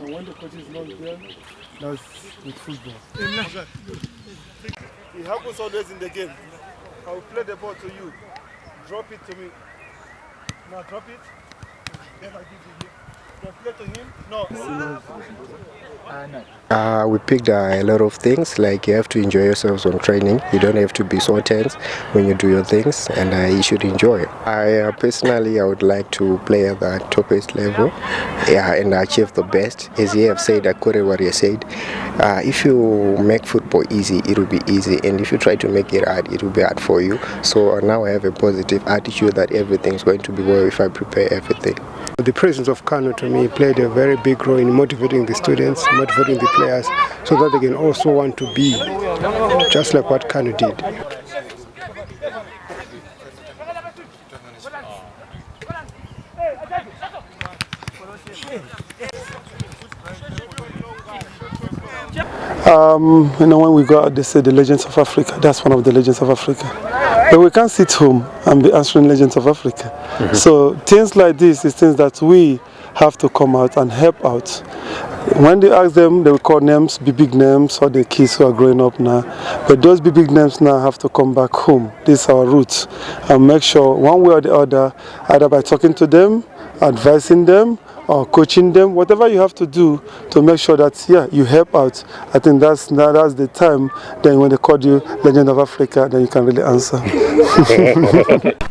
And when the coach is not there, that's with football. It happens always in the game. I will play the ball to you. Drop it to me. Now drop it. Then I give you Uh, we picked uh, a lot of things like you have to enjoy yourselves on training. You don't have to be so tense when you do your things and uh, you should enjoy i uh, personally i would like to play at the topest level yeah, and achieve the best. As you have said according what you said uh, if you make football easy it will be easy and if you try to make it hard it will be hard for you. So uh, now i have a positive attitude that everything's going to be well if i prepare everything the presence of Kanu to me played a very big role in motivating the students, motivating the players, so that they can also want to be just like what Kanu did. Um, you know, when we go out, they say the Legends of Africa. That's one of the Legends of Africa. But we can't sit home and be answering Legends of Africa. Mm-hmm. So things like this is things that we have to come out and help out. When they ask them, they will call names, be big names, or the kids who are growing up now. But those be big names now have to come back home. This is our roots. And make sure one way or the other, either by talking to them, advising them, or coaching them, whatever you have to do to make sure that yeah you help out. I think that's that, that's the time. Then when they call you Legend of Africa, then you can really answer.